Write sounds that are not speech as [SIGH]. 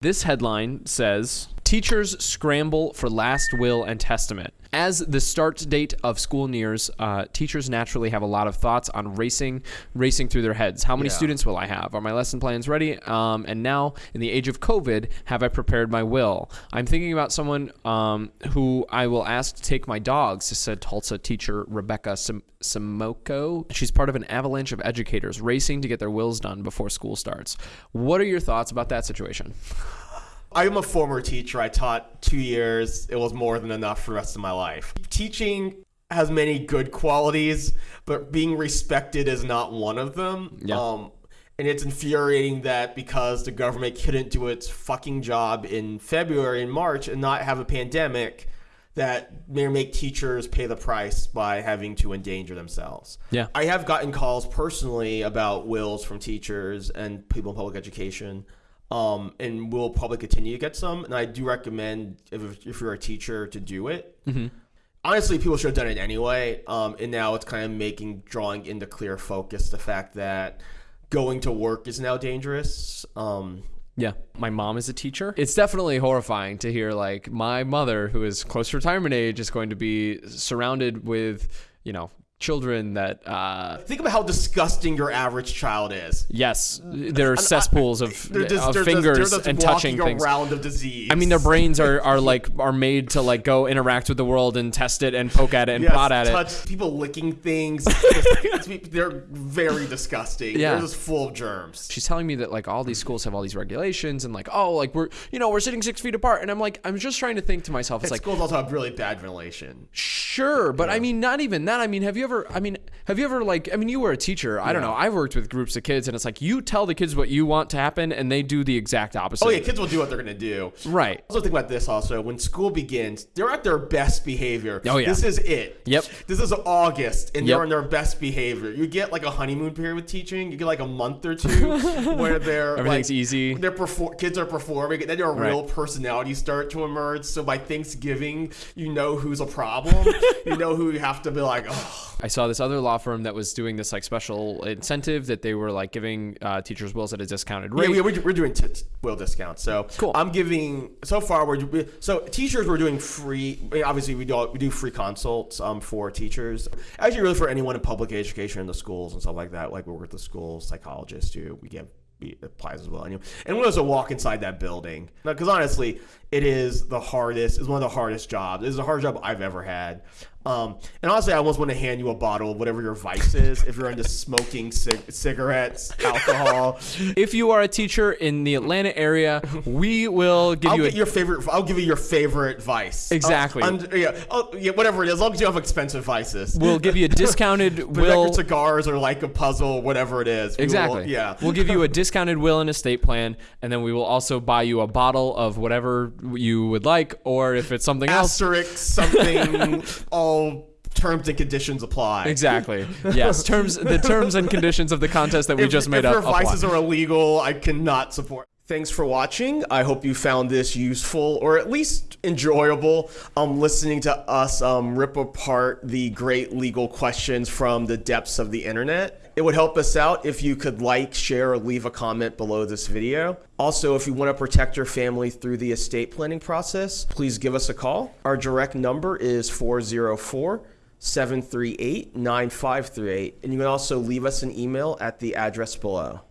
This headline says Teachers scramble for last will and testament. As the start date of school nears, uh, teachers naturally have a lot of thoughts on racing, racing through their heads. How many Yeah. students will I have? Are my lesson plans ready? Um, and now, in the age of COVID, have I prepared my will? I'm thinking about someone um, who I will ask to take my dogs, said Tulsa teacher Rebecca Sim- Simoko. She's part of an avalanche of educators racing to get their wills done before school starts. What are your thoughts about that situation? I'm a former teacher. I taught two years. It was more than enough for the rest of my life. Teaching has many good qualities, but being respected is not one of them. Yeah. Um, and it's infuriating that because the government couldn't do its fucking job in February and March and not have a pandemic, that may make teachers pay the price by having to endanger themselves. Yeah. I have gotten calls personally about wills from teachers and people in public education, um, and we'll probably continue to get some. And I do recommend if, if you're a teacher to do it. Honestly, people should have done it anyway. Um, and now it's kind of making drawing into clear focus the fact that going to work is now dangerous. Um, Yeah. My mom is a teacher. It's definitely horrifying to hear like my mother, who is close to retirement age, is going to be surrounded with, you know, children that uh think about how disgusting your average child is. yes, there are cesspools of, They're just, of they're fingers just, they're just and touching things. around of disease. I mean, their brains are, are like are made to like go interact with the world and test it and poke at it and Yes, prod at it. touch people licking things. Just- they're very disgusting. Yeah. They're just full of germs. She's telling me that like all these schools have all these regulations and like oh like we're you know we're sitting six feet apart and I'm like I'm just trying to think to myself it's And like schools also have really bad ventilation. Sure, but I mean, not even that. I mean, have you ever? I mean, have you ever like? I mean, you were a teacher. I don't know. I've worked with groups of kids, and it's like you tell the kids what you want to happen, and they do the exact opposite. Oh yeah, kids will do what they're gonna do. Right. Also think about this also. When school begins, they're at their best behavior. Oh, yeah. This is it. Yep. This is August and Yep. they're in their best behavior. You get like a honeymoon period with teaching. You get like a month or two [LAUGHS] where they're Everything's like, easy. They're perfor- kids are performing, and then their Right. real personalities start to emerge. So by Thanksgiving, you know who's a problem. [LAUGHS] you know who you have to be like, oh. I saw this other law firm that was doing this like special incentive that they were like giving uh, teachers wills at a discounted rate. Yeah, we, we're, we're doing will discounts. So Cool. I'm giving so far we're we- so teachers we're doing free. I mean, obviously we do we do free consults um for teachers. Actually, really for anyone in public education in the schools and stuff like that. Like we work with the schools psychologists too. We give applies as well. Anyway, and we also walk inside that building because honestly, it is the hardest. It's one of the hardest jobs. It's the hardest job I've ever had. Um, and honestly, I almost want to hand you a bottle of whatever your vice is if you're into [LAUGHS] smoking cig- cigarettes, alcohol. [LAUGHS] if you are a teacher in the Atlanta area, we will give I'll you a your favorite. I'll give you your favorite vice. Exactly. Yeah, oh, yeah, whatever it is. As long as you have expensive vices. we'll give you a [LAUGHS] discounted Will, cigars or like a puzzle, whatever it is. We will- Exactly. yeah. We'll give you a discounted will and estate plan, and then we will also buy you a bottle of whatever you would like, or if it's something else. asterisk something. [LAUGHS] all terms and conditions apply. Exactly. Yes. Terms. The terms and conditions of the contest that we If, just made if up. your vices apply. are illegal, I cannot support. Thanks for watching. I hope you found this useful or at least enjoyable. Um, listening to us um, rip apart the great legal questions from the depths of the internet. It would help us out if you could like, share, or leave a comment below this video. Also, if you want to protect your family through the estate planning process, please give us a call. Our direct number is 404 738 9538. And you can also leave us an email at the address below.